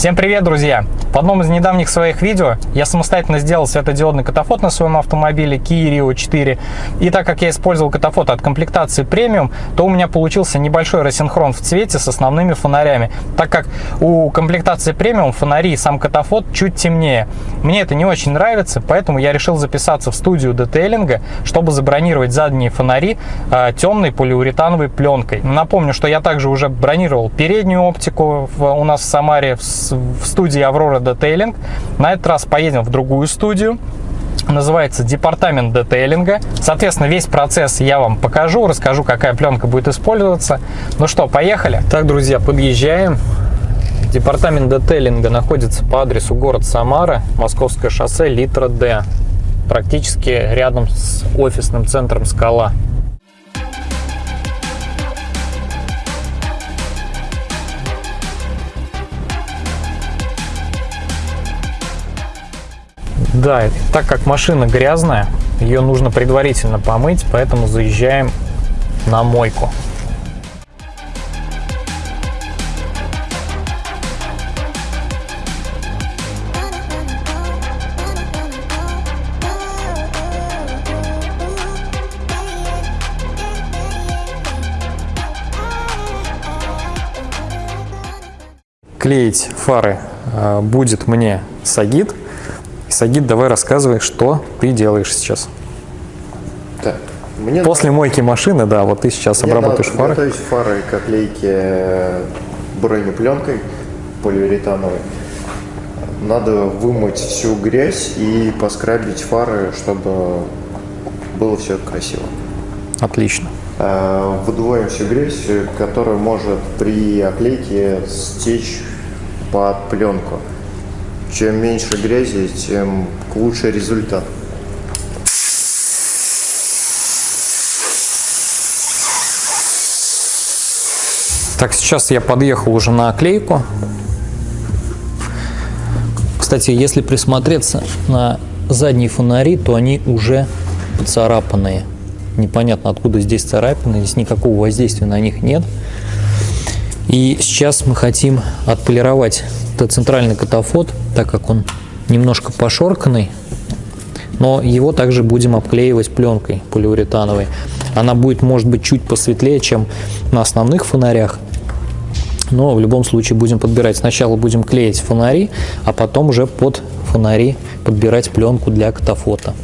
Всем привет, друзья! В одном из недавних своих видео я самостоятельно сделал светодиодный катафот на своем автомобиле Kia Rio 4. И так как я использовал катафот от комплектации премиум, то у меня получился небольшой рассинхрон в цвете с основными фонарями, так как у комплектации премиум фонари и сам катафот чуть темнее. Мне это не очень нравится, поэтому я решил записаться в студию детейлинга, чтобы забронировать задние фонари э, темной полиуретановой пленкой. Напомню, что я также уже бронировал переднюю оптику в, у нас в Самаре в, в студии Аврора детейлинг. На этот раз поедем в другую студию называется департамент детейлинга. Соответственно, весь процесс я вам покажу, расскажу, какая пленка будет использоваться. Ну что, поехали? Так, друзья, подъезжаем. Департамент детейлинга находится по адресу город Самара, Московское шоссе, литра Д. Практически рядом с офисным центром «Скала». Да, так как машина грязная, ее нужно предварительно помыть, поэтому заезжаем на мойку. Клеить фары э, будет мне Сагит. Сагид, давай рассказывай, что ты делаешь сейчас. Так, мне После надо... мойки машины, да, вот ты сейчас мне обрабатываешь фары. Готовить фары к оклейке бронепленкой полиуретановой. Надо вымыть всю грязь и поскрабить фары, чтобы было все красиво. Отлично. А, выдуваем всю грязь, которая может при оклейке стечь под пленку. Чем меньше грязи, тем лучше результат. Так, сейчас я подъехал уже на оклейку. Кстати, если присмотреться на задние фонари, то они уже поцарапанные. Непонятно, откуда здесь царапины, здесь никакого воздействия на них нет. И сейчас мы хотим отполировать этот центральный катафот, так как он немножко пошорканный, но его также будем обклеивать пленкой полиуретановой. Она будет, может быть, чуть посветлее, чем на основных фонарях, но в любом случае будем подбирать. Сначала будем клеить фонари, а потом уже под фонари подбирать пленку для катафота.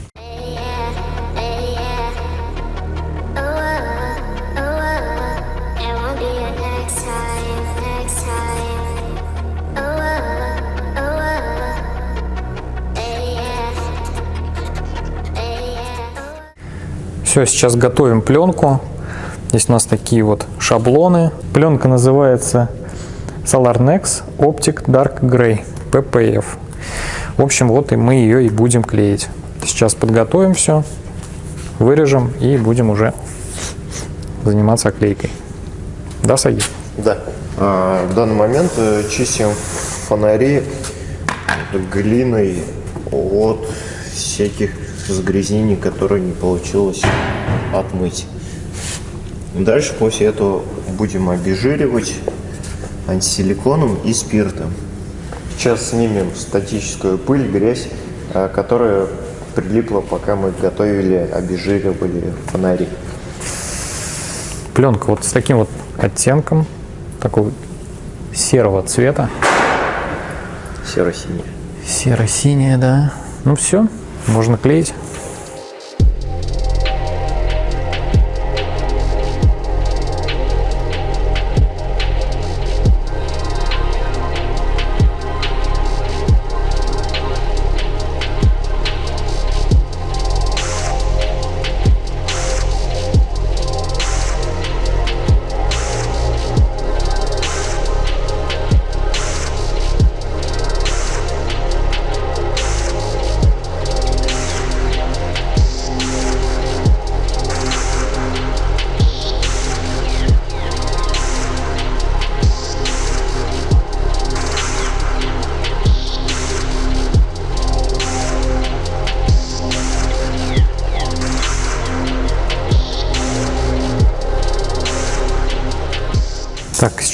Все, сейчас готовим пленку. Здесь у нас такие вот шаблоны. Пленка называется SolarNex Optic Dark Gray PPF. В общем, вот и мы ее и будем клеить. Сейчас подготовим все, вырежем и будем уже заниматься оклейкой. Да, Саги? Да. А, в данный момент э, чистим фонари глиной от всяких загрязнений, которые не получилось отмыть. Дальше после этого будем обезжиривать антисиликоном и спиртом. Сейчас снимем статическую пыль, грязь, а, которая прилипла, пока мы готовили, обезжиривали фонари. Пленка вот с таким вот оттенком, такого серого цвета. Серо-синяя. Серо-синяя, да. Ну все, можно клеить.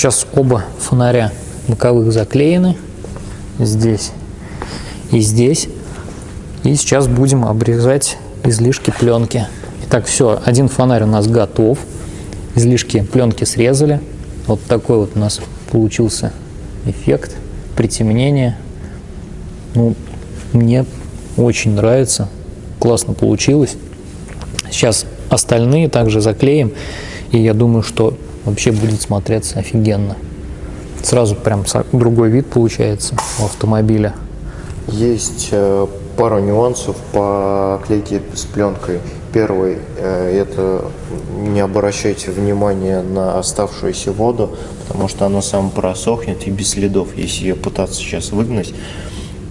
Сейчас оба фонаря боковых заклеены. здесь и здесь. И сейчас будем обрезать излишки пленки. Итак, все, один фонарь у нас готов. Излишки пленки срезали. Вот такой вот у нас получился эффект притемнения. Ну, мне очень нравится. Классно получилось. Сейчас остальные также заклеим. И я думаю, что вообще будет смотреться офигенно. Сразу прям другой вид получается у автомобиля. Есть э, пару нюансов по клейке с пленкой. Первый э, – это не обращайте внимания на оставшуюся воду, потому что она сам просохнет и без следов, если ее пытаться сейчас выгнать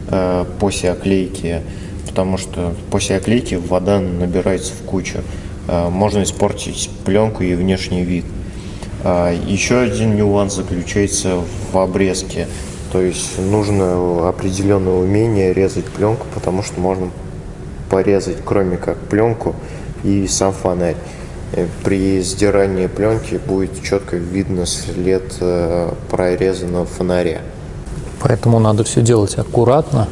э, после оклейки, потому что после оклейки вода набирается в кучу. Можно испортить пленку и внешний вид. Еще один нюанс заключается в обрезке. То есть нужно определенное умение резать пленку, потому что можно порезать кроме как пленку и сам фонарь. Э, при сдирании пленки будет четко видно след э, прорезанного фонаря. Поэтому надо все делать аккуратно.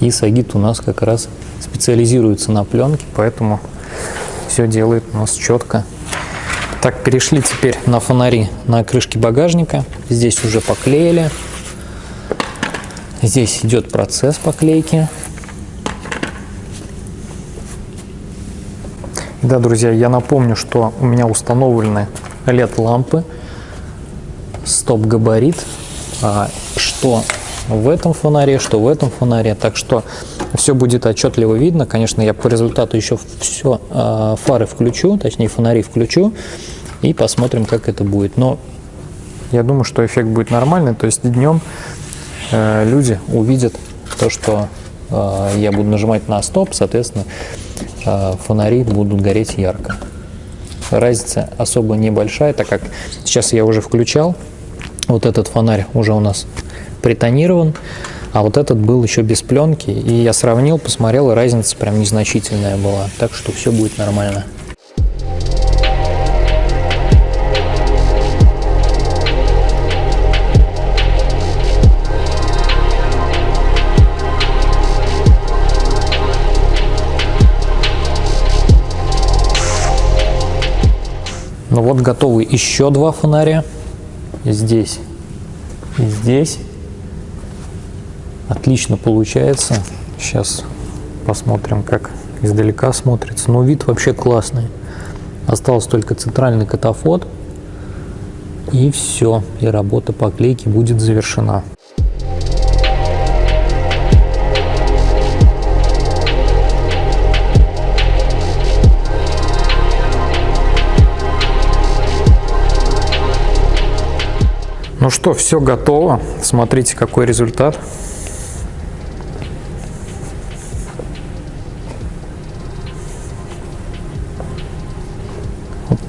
И Сагит у нас как раз специализируется на пленке, поэтому все делает у нас четко. Так, перешли теперь на фонари на крышке багажника. Здесь уже поклеили. Здесь идет процесс поклейки. Да, друзья, я напомню, что у меня установлены LED-лампы, стоп-габарит, а, что в этом фонаре, что в этом фонаре. Так что все будет отчетливо видно. Конечно, я по результату еще все а, фары включу, точнее фонари включу и посмотрим, как это будет. Но я думаю, что эффект будет нормальный. То есть днем э, люди увидят то, что э, я буду нажимать на стоп, соответственно, э, фонари будут гореть ярко. Разница особо небольшая, так как сейчас я уже включал, вот этот фонарь уже у нас притонирован, а вот этот был еще без пленки, и я сравнил, посмотрел, и разница прям незначительная была, так что все будет нормально. Ну вот готовы еще два фонаря. Здесь и здесь. Отлично получается. Сейчас посмотрим, как издалека смотрится. Но вид вообще классный. Остался только центральный катафот. И все. И работа по клейке будет завершена. Ну что, все готово. Смотрите, какой результат.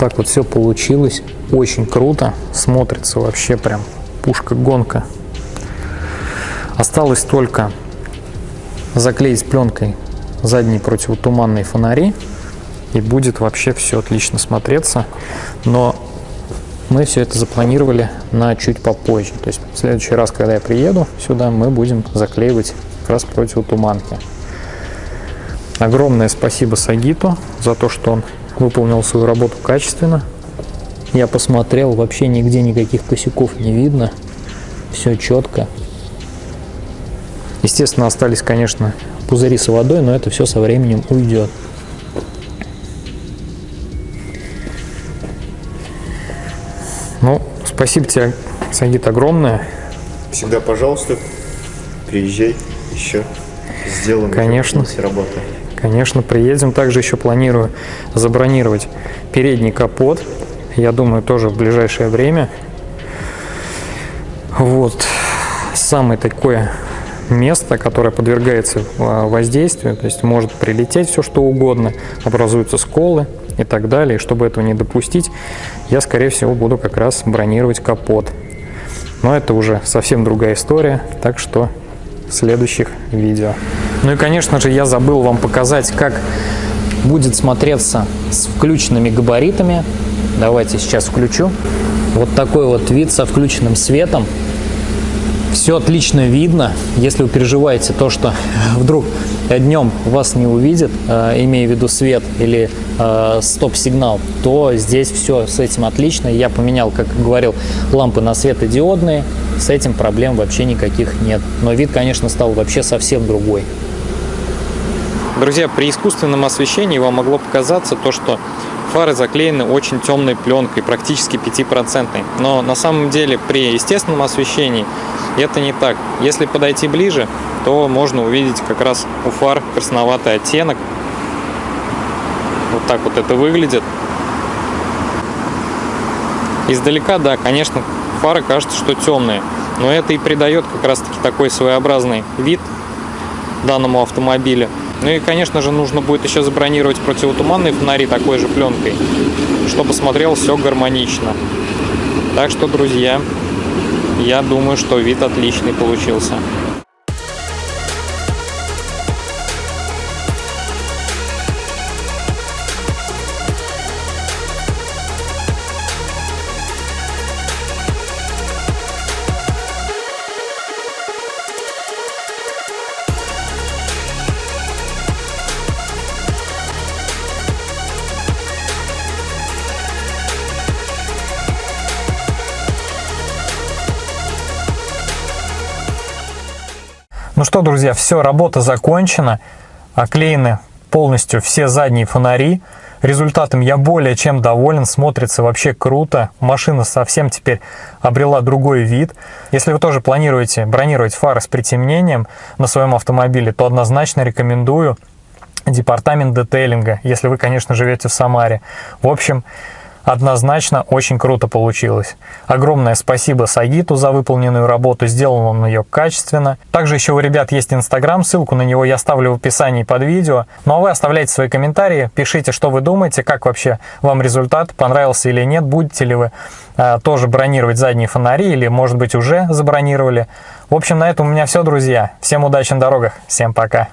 Так вот все получилось. Очень круто. Смотрится вообще прям пушка-гонка. Осталось только заклеить пленкой задние противотуманные фонари. И будет вообще все отлично смотреться. Но мы все это запланировали на чуть попозже. То есть в следующий раз, когда я приеду сюда, мы будем заклеивать как раз противотуманки. Огромное спасибо Сагиту за то, что он выполнил свою работу качественно. Я посмотрел, вообще нигде никаких косяков не видно. Все четко. Естественно, остались, конечно, пузыри с водой, но это все со временем уйдет. Ну, спасибо тебе, Сагит, огромное. Всегда, пожалуйста, приезжай еще. Сделаем Конечно. работу. Конечно, приедем. Также еще планирую забронировать передний капот. Я думаю, тоже в ближайшее время. Вот. Самое такое место, которое подвергается а, воздействию, то есть может прилететь все что угодно, образуются сколы, и так далее. И чтобы этого не допустить, я, скорее всего, буду как раз бронировать капот. Но это уже совсем другая история, так что следующих видео. Ну и, конечно же, я забыл вам показать, как будет смотреться с включенными габаритами. Давайте сейчас включу. Вот такой вот вид со включенным светом. Все отлично видно. Если вы переживаете то, что вдруг днем вас не увидит, э, имея в виду свет или э, стоп-сигнал, то здесь все с этим отлично. Я поменял, как говорил, лампы на светодиодные. С этим проблем вообще никаких нет. Но вид, конечно, стал вообще совсем другой. Друзья, при искусственном освещении вам могло показаться то, что фары заклеены очень темной пленкой, практически 5%. Но на самом деле при естественном освещении это не так. Если подойти ближе, то можно увидеть как раз у фар красноватый оттенок. Вот так вот это выглядит. Издалека, да, конечно, фары кажется, что темные. Но это и придает как раз таки такой своеобразный вид данному автомобилю. Ну и, конечно же, нужно будет еще забронировать противотуманные фонари такой же пленкой, чтобы смотрелось все гармонично. Так что, друзья, я думаю, что вид отличный получился. Ну что, друзья, все, работа закончена. Оклеены полностью все задние фонари. Результатом я более чем доволен, смотрится вообще круто. Машина совсем теперь обрела другой вид. Если вы тоже планируете бронировать фары с притемнением на своем автомобиле, то однозначно рекомендую департамент детейлинга, если вы, конечно, живете в Самаре. В общем, Однозначно очень круто получилось. Огромное спасибо Сагиту за выполненную работу, сделал он ее качественно. Также еще у ребят есть инстаграм, ссылку на него я оставлю в описании под видео. Ну а вы оставляйте свои комментарии, пишите, что вы думаете, как вообще вам результат, понравился или нет, будете ли вы э, тоже бронировать задние фонари или может быть уже забронировали. В общем, на этом у меня все, друзья. Всем удачи на дорогах, всем пока.